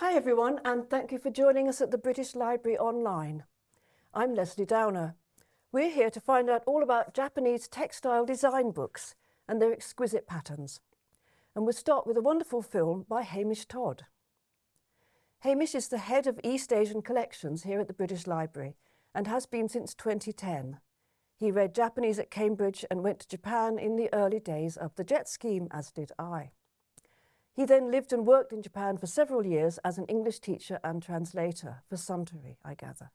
Hi everyone and thank you for joining us at the British Library Online. I'm Lesley Downer. We're here to find out all about Japanese textile design books and their exquisite patterns. And we'll start with a wonderful film by Hamish Todd. Hamish is the head of East Asian collections here at the British Library and has been since 2010. He read Japanese at Cambridge and went to Japan in the early days of the JET scheme, as did I. He then lived and worked in Japan for several years as an English teacher and translator for Suntory, I gather.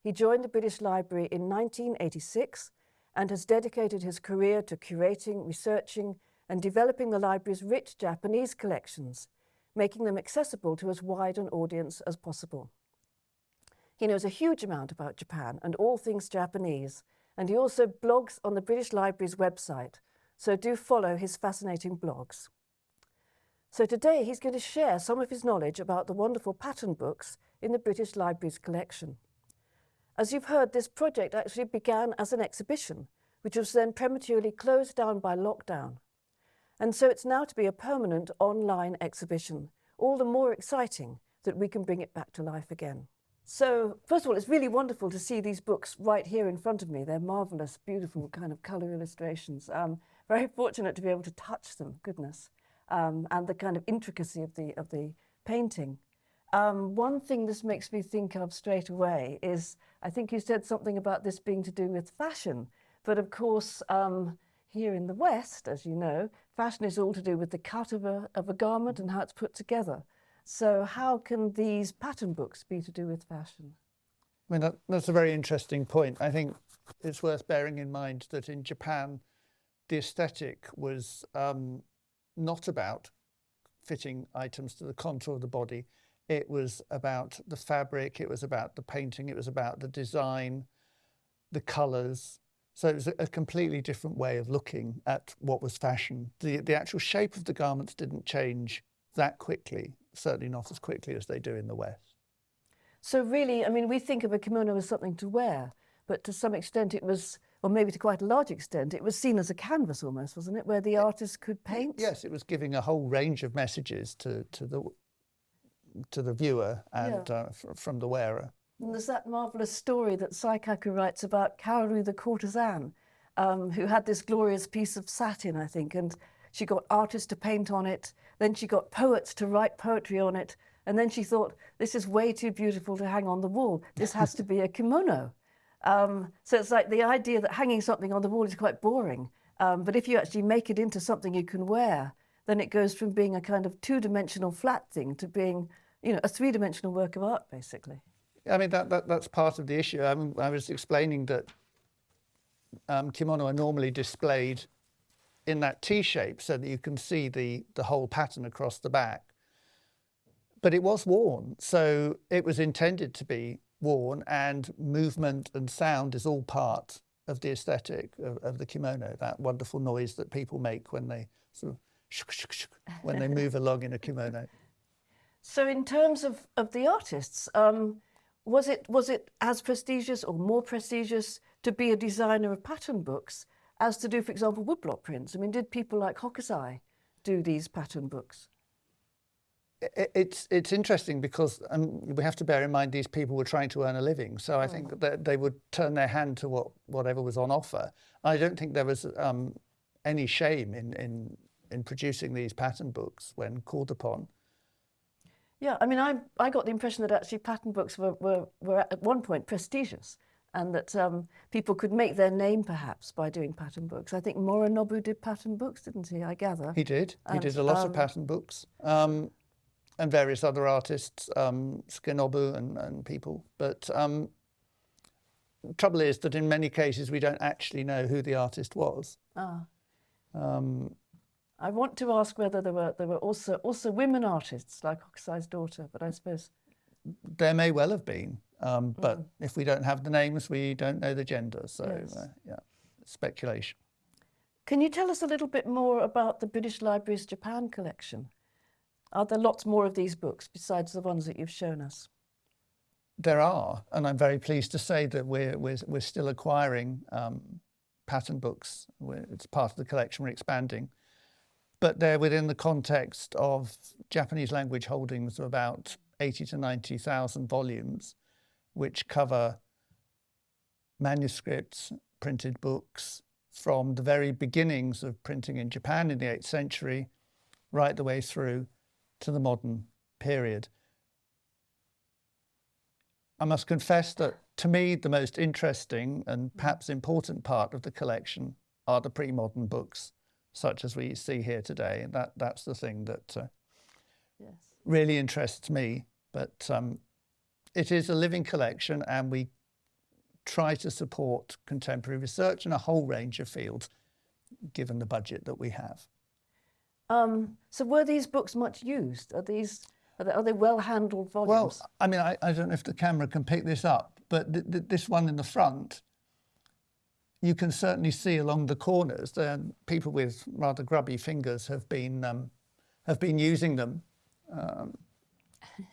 He joined the British Library in 1986 and has dedicated his career to curating, researching and developing the library's rich Japanese collections, making them accessible to as wide an audience as possible. He knows a huge amount about Japan and all things Japanese, and he also blogs on the British Library's website, so do follow his fascinating blogs. So today he's going to share some of his knowledge about the wonderful pattern books in the British Library's collection. As you've heard, this project actually began as an exhibition, which was then prematurely closed down by lockdown. And so it's now to be a permanent online exhibition, all the more exciting that we can bring it back to life again. So first of all, it's really wonderful to see these books right here in front of me. They're marvellous, beautiful kind of colour illustrations. Um, very fortunate to be able to touch them, goodness, um, and the kind of intricacy of the, of the painting. Um, one thing this makes me think of straight away is, I think you said something about this being to do with fashion, but of course, um, here in the West, as you know, fashion is all to do with the cut of a, of a garment and how it's put together. So how can these pattern books be to do with fashion? I mean, that, that's a very interesting point. I think it's worth bearing in mind that in Japan, the aesthetic was um, not about fitting items to the contour of the body. It was about the fabric, it was about the painting, it was about the design, the colours. So it was a, completely different way of looking at what was fashion. The, the actual shape of the garments didn't change that quickly certainly not as quickly as they do in the West. So really, I mean, we think of a kimono as something to wear, but to some extent it was, or maybe to quite a large extent, it was seen as a canvas almost, wasn't it, where the artist could paint? Yes, it was giving a whole range of messages to, to, the, to the viewer and yeah. uh, from the wearer. And there's that marvellous story that Saikaku writes about Kaoru the courtesan, um, who had this glorious piece of satin, I think, and she got artists to paint on it, then she got poets to write poetry on it, and then she thought, this is way too beautiful to hang on the wall. This has to be a kimono. Um, so it's like the idea that hanging something on the wall is quite boring. Um, but if you actually make it into something you can wear, then it goes from being a kind of two-dimensional flat thing to being, you know, a three-dimensional work of art, basically. I mean, that, that, that's part of the issue. I, mean, I was explaining that um, kimono are normally displayed in that T shape so that you can see the, the whole pattern across the back. But it was worn, so it was intended to be worn and movement and sound is all part of the aesthetic of, of the kimono, that wonderful noise that people make when they sort of shuk, shuk, shuk, when they move along in a kimono. So in terms of, of the artists, um, was it was it as prestigious or more prestigious to be a designer of pattern books as to do, for example, woodblock prints? I mean, did people like Hokusai do these pattern books? It's it's interesting because um, we have to bear in mind these people were trying to earn a living, so I think that they would turn their hand to what whatever was on offer. I don't think there was um, any shame in in in producing these pattern books when called upon. Yeah, I mean, I I got the impression that actually pattern books were were, were at one point prestigious and that um, people could make their name perhaps by doing pattern books. I think Moronobu did pattern books, didn't he, I gather? He did. And, he did a lot um, of pattern books. And various other artists, um, Sukenobu and, and people. But um, trouble is that in many cases we don't actually know who the artist was. Ah. Um, I want to ask whether there were there were also also women artists like Hokusai's daughter, but I suppose there may well have been. Um, but mm. if we don't have the names, we don't know the gender. So, yes. uh, yeah, speculation. Can you tell us a little bit more about the British Library's Japan collection? Are there lots more of these books besides the ones that you've shown us? There are, and I'm very pleased to say that we're, we're, we're still acquiring um, pattern books. We're, it's part of the collection we're expanding. But they're within the context of Japanese language holdings of about 80 to 90,000 volumes, which cover manuscripts, printed books from the very beginnings of printing in Japan in the 8th century, right the way through to the modern period. I must confess that to me, the most interesting and perhaps important part of the collection are the pre-modern books, such as we see here today. And that, that's the thing that uh, yes. really interests me. But um, it is a living collection and we try to support contemporary research in a whole range of fields, given the budget that we have. Um, so were these books much used? Are these are they, are they well handled volumes? Well, I mean, I, I, don't know if the camera can pick this up, but th th this one in the front, you can certainly see along the corners that people with rather grubby fingers have been um, have been using them. Um,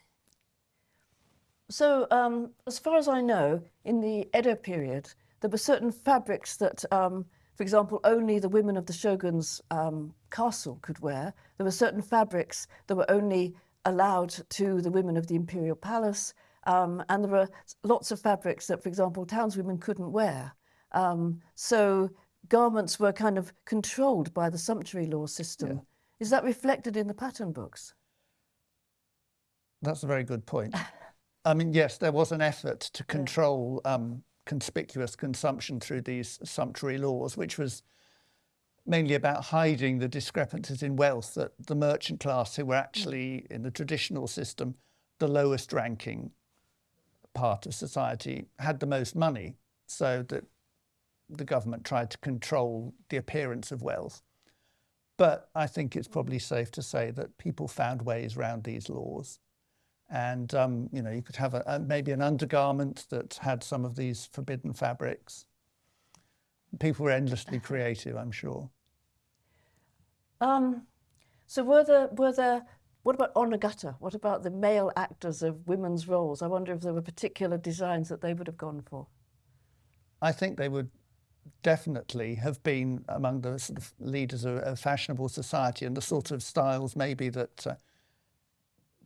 so, um, as far as I know, in the Edo period, there were certain fabrics that, um, for example, only the women of the shogun's um, castle could wear. There were certain fabrics that were only allowed to the women of the imperial palace. Um, and there were lots of fabrics that, for example, townswomen couldn't wear. Um, so garments were kind of controlled by the sumptuary law system. Yeah. Is that reflected in the pattern books? That's a very good point. I mean, yes, there was an effort to control yeah. um, conspicuous consumption through these sumptuary laws, which was mainly about hiding the discrepancies in wealth that the merchant class who were actually in the traditional system the lowest ranking part of society had the most money so that the government tried to control the appearance of wealth. But I think it's probably safe to say that people found ways around these laws. And, um, you know, you could have a, a, maybe an undergarment that had some of these forbidden fabrics. People were endlessly creative, I'm sure. Um, so were there, were there, what about onnagata? What about the male actors of women's roles? I wonder if there were particular designs that they would have gone for. I think they would definitely have been among the sort of leaders of, of fashionable society and the sort of styles maybe that uh,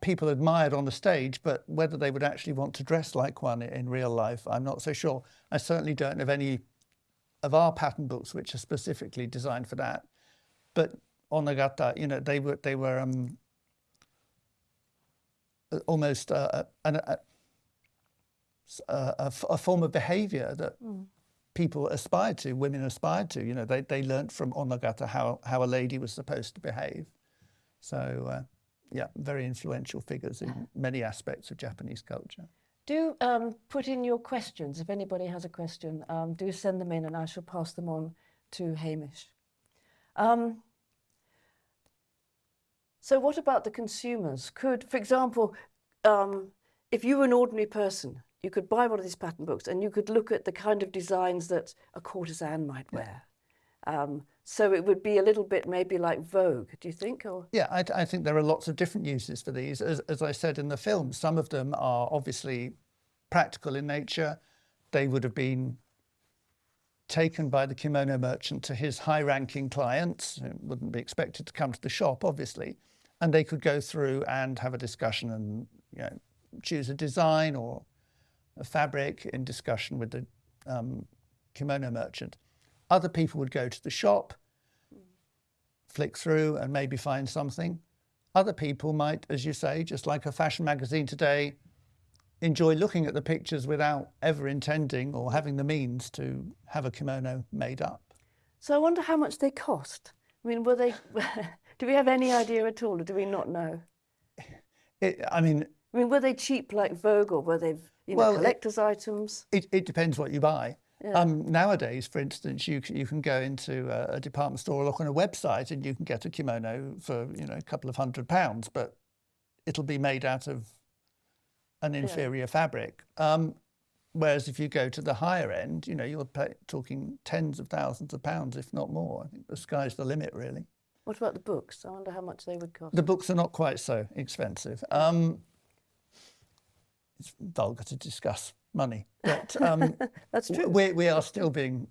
people admired on the stage, but whether they would actually want to dress like one in real life, I'm not so sure. I certainly don't have any of our pattern books which are specifically designed for that. But Onnagata, you know, they were they were um, almost a, a, a, a, form of behaviour that mm. people aspired to, women aspired to. You know, they they learnt from Onnagata how how a lady was supposed to behave. So. Uh, yeah, very influential figures in many aspects of Japanese culture. Do um, put in your questions. If anybody has a question, um, do send them in and I shall pass them on to Hamish. Um, so what about the consumers? Could, for example, um, if you were an ordinary person, you could buy one of these pattern books and you could look at the kind of designs that a courtesan might wear. Um, so it would be a little bit maybe like Vogue, do you think? Or? Yeah, I, I, think there are lots of different uses for these. As, as I said in the film, some of them are obviously practical in nature. They would have been taken by the kimono merchant to his high-ranking clients, who wouldn't be expected to come to the shop, obviously, and they could go through and have a discussion and you know, choose a design or a fabric in discussion with the um, kimono merchant. Other people would go to the shop, flick through and maybe find something. Other people might, as you say, just like a fashion magazine today, enjoy looking at the pictures without ever intending or having the means to have a kimono made up. So I wonder how much they cost. I mean, were they, do we have any idea at all or do we not know? It, I mean... I mean, were they cheap like Vogue or were they, you know, well, collector's it, items? It, it depends what you buy. Yeah. Um, nowadays, for instance, you can, you can go into a, a, department store or look on a website and you can get a kimono for you know a couple of hundred pounds, but it'll be made out of an inferior yeah. fabric. Um, whereas if you go to the higher end, you know you're pay, talking tens of thousands of pounds, if not more. I think the sky's the limit, really. What about the books? I wonder how much they would cost. The books are not quite so expensive. Um, it's vulgar to discuss money. But um, that's true. We, we are still being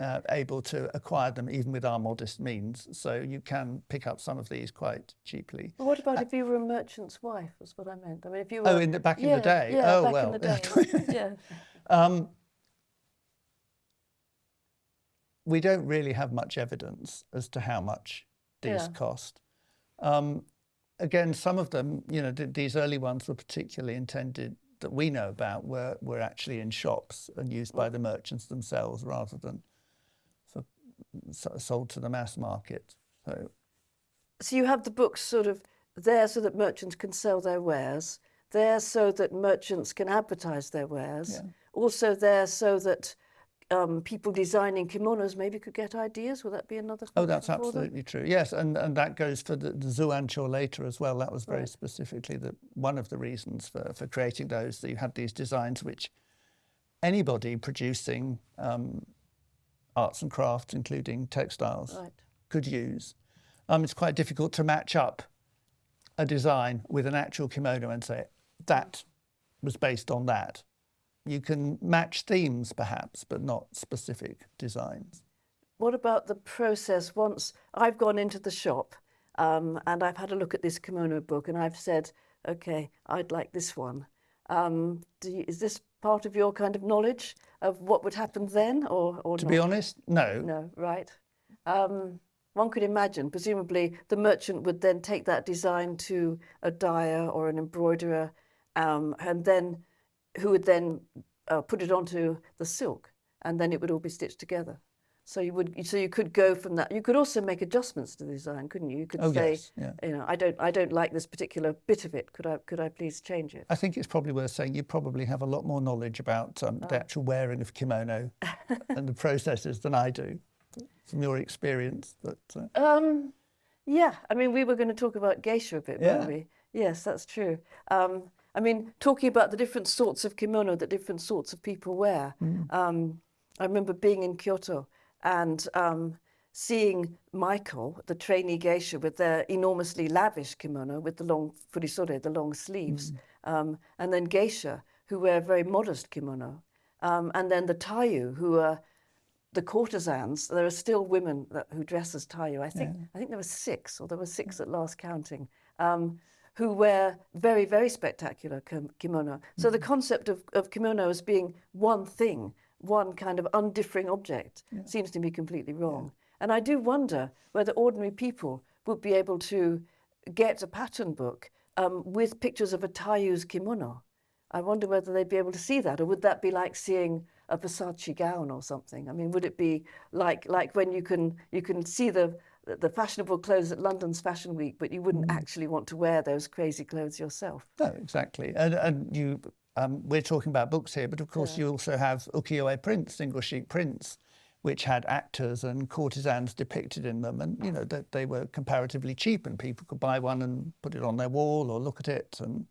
uh, able to acquire them even with our modest means. So you can pick up some of these quite cheaply. But what about uh, if you were a merchant's wife? Was what I meant. I mean, if you were, oh, in the, back yeah, in the day. Yeah, oh back well. in the day. yeah. Um, we don't really have much evidence as to how much these yeah. cost. Um, again, some of them, you know, th these early ones were particularly intended that we know about were, were actually in shops and used by the merchants themselves rather than for, sold to the mass market. So, so you have the books sort of there so that merchants can sell their wares, there so that merchants can advertise their wares, yeah. also there so that um, people designing kimonos maybe could get ideas. Would that be another? Oh, that's absolutely true. Yes, and and that goes for the, the Zuancho later as well. That was very right. specifically the one of the reasons for for creating those. That you had these designs which anybody producing um, arts and crafts, including textiles, right. could use. Um, it's quite difficult to match up a design with an actual kimono and say that was based on that you can match themes perhaps, but not specific designs. What about the process once I've gone into the shop um, and I've had a look at this kimono book and I've said, okay, I'd like this one. Um, you, is this part of your kind of knowledge of what would happen then or, or To not? be honest, no. No, right. Um, one could imagine, presumably, the merchant would then take that design to a dyer or an embroiderer um, and then who would then uh, put it onto the silk and then it would all be stitched together. So you would, so you could go from that. You could also make adjustments to the design, couldn't you? You could oh, say, yes, yeah. you know, I don't, I don't like this particular bit of it. Could I, could I please change it? I think it's probably worth saying you probably have a lot more knowledge about um, oh. the actual wearing of kimono and the processes than I do, from your experience. But uh... um, yeah, I mean, we were going to talk about geisha a bit, yeah. weren't we? Yes, that's true. Um, I mean, talking about the different sorts of kimono that different sorts of people wear. Mm. Um, I remember being in Kyoto and um, seeing maiko, the trainee geisha, with their enormously lavish kimono with the long furisode, the long sleeves, mm. um, and then geisha, who wear very modest kimono, um, and then the taiyu, who are the courtesans. There are still women that, who dress as taiyu. I think yeah. I think there were six, or there were six at last counting. Who wear very, very spectacular kimono. So the mm-hmm. concept of, of kimono as being one thing, one kind of undiffering object, yeah. seems to me completely wrong. Yeah. And I do wonder whether ordinary people would be able to get a pattern book um, with pictures of a taiyu's kimono. I wonder whether they'd be able to see that, or would that be like seeing a Versace gown or something? I mean, would it be like like when you can you can see the the fashionable clothes at London's Fashion Week, but you wouldn't mm. actually want to wear those crazy clothes yourself. No, exactly. And, and you, um, we're talking about books here, but of course yeah. you also have ukiyo-e prints, single sheet prints, which had actors and courtesans depicted in them, and you know that they were comparatively cheap, and people could buy one and put it on their wall or look at it. And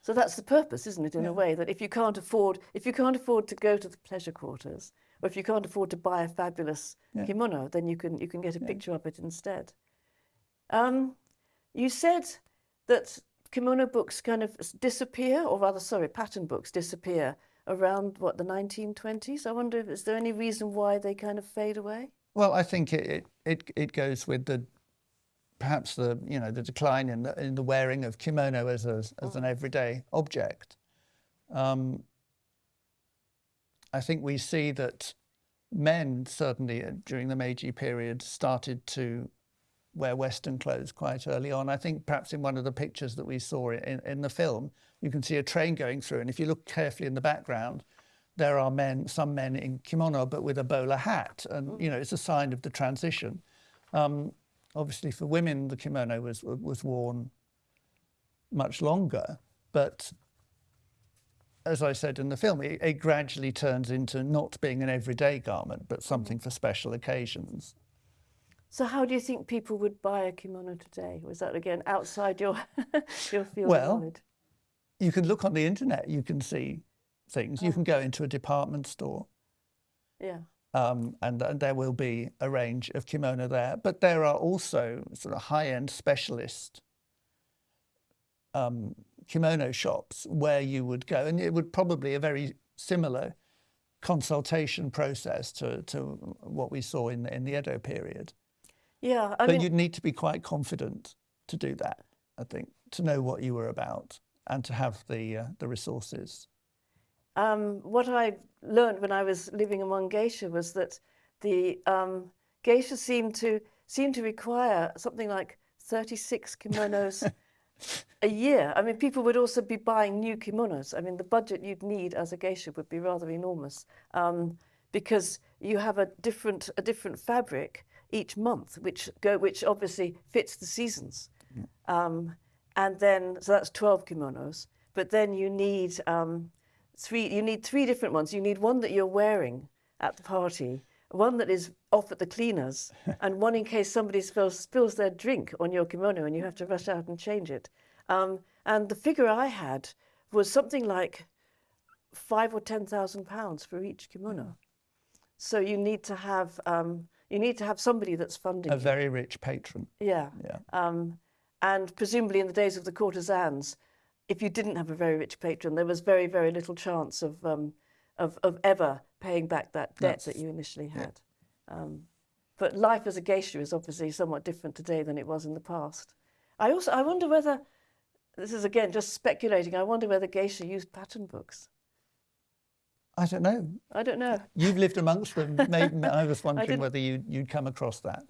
so that's the purpose, isn't it? In yeah. a way that if you can't afford, if you can't afford to go to the pleasure quarters, or if you can't afford to buy a fabulous yeah. kimono, then you can you can get a yeah. picture of it instead. Um, you said that kimono books kind of disappear, or rather, sorry, pattern books disappear around what the 1920s. I wonder, if, is there any reason why they kind of fade away? Well, I think it it, it goes with the perhaps the you know the decline in the, in the wearing of kimono as a, as an mm. everyday object. Um, I think we see that men, certainly uh, during the Meiji period, started to wear Western clothes quite early on. I think perhaps in one of the pictures that we saw in, in the film, you can see a train going through. And if you look carefully in the background, there are men, some men in kimono, but with a bowler hat. And, you know, it's a sign of the transition. Um, obviously, for women, the kimono was, was worn much longer. But as I said in the film, it, it, gradually turns into not being an everyday garment, but something for special occasions. So how do you think people would buy a kimono today? Was that again outside your your field well, of knowledge? You can look on the internet, you can see things. Oh. You can go into a department store. Yeah. Um, and, and, there will be a range of kimono there. But there are also sort of high-end specialist um, kimono shops where you would go, and it would probably a very similar consultation process to, to what we saw in the, in the Edo period. Yeah, I but mean, you'd need to be quite confident to do that, I think, to know what you were about and to have the, uh, the resources. um, what I learned when I was living among geisha was that the um, geisha seemed to seemed to require something like 36 kimonos a year. I mean, people would also be buying new kimonos. I mean, the budget you'd need as a geisha would be rather enormous um, because you have a different a different fabric each month, which go which obviously fits the seasons. Um, and then so that's 12 kimonos. But then you need um, three. You need three different ones. You need one that you're wearing at the party, one that is off at the cleaners, and one in case somebody spills, spills their drink on your kimono and you have to rush out and change it. Um, and the figure I had was something like five or ten thousand pounds for each kimono. So you need to have um, you need to have somebody that's funding. A you. very rich patron. Yeah. Yeah. Um, and presumably in the days of the courtesans, if you didn't have a very rich patron, there was very, very little chance of, um, of, of ever paying back that debt that you initially had. Um, but life as a geisha is obviously somewhat different today than it was in the past. I also I wonder whether this is again just speculating. I wonder whether geisha used pattern books. I don't know. I don't know. You've lived amongst them. Maybe, I was wondering didn't- whether you, you'd come across that.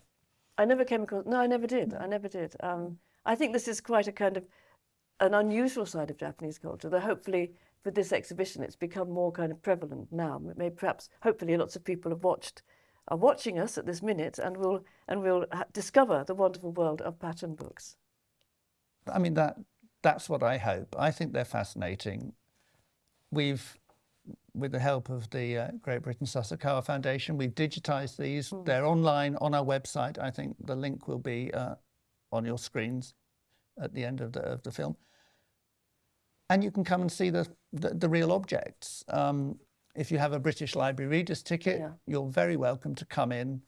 I never came across. No, I never did. I never did. Um, I think this is quite a kind of an unusual side of Japanese culture. That hopefully, with this exhibition, it's become more kind of prevalent now. Maybe perhaps, hopefully, lots of people have watched, are watching us at this minute, and will and will ha- discover the wonderful world of pattern books. I mean, that that's what I hope. I think they're fascinating. We've, with the help of the uh, Great Britain Sasakawa Foundation, we've digitized these. They're online on our website. I think the link will be uh, on your screens at the end of the, of the film. And you can come and see the, the, the real objects. Um, if you have a British Library reader's ticket, Yeah. you're very welcome to come in,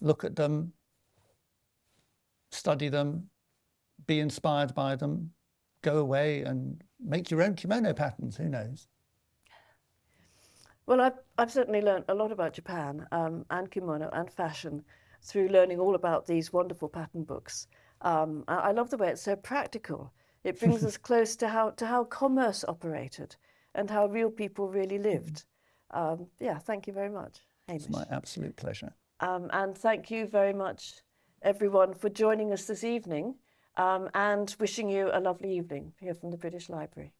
look at them, study them, be inspired by them, go away and make your own kimono patterns. Who knows? Well, I've, I've certainly learned a lot about Japan um, and kimono and fashion through learning all about these wonderful pattern books. Um, I, I love the way it's so practical. It brings us close to how, to how commerce operated and how real people really lived. Um, yeah, thank you very much, Hamish. It's my absolute pleasure. Um, and thank you very much, everyone, for joining us this evening um, and wishing you a lovely evening here from the British Library.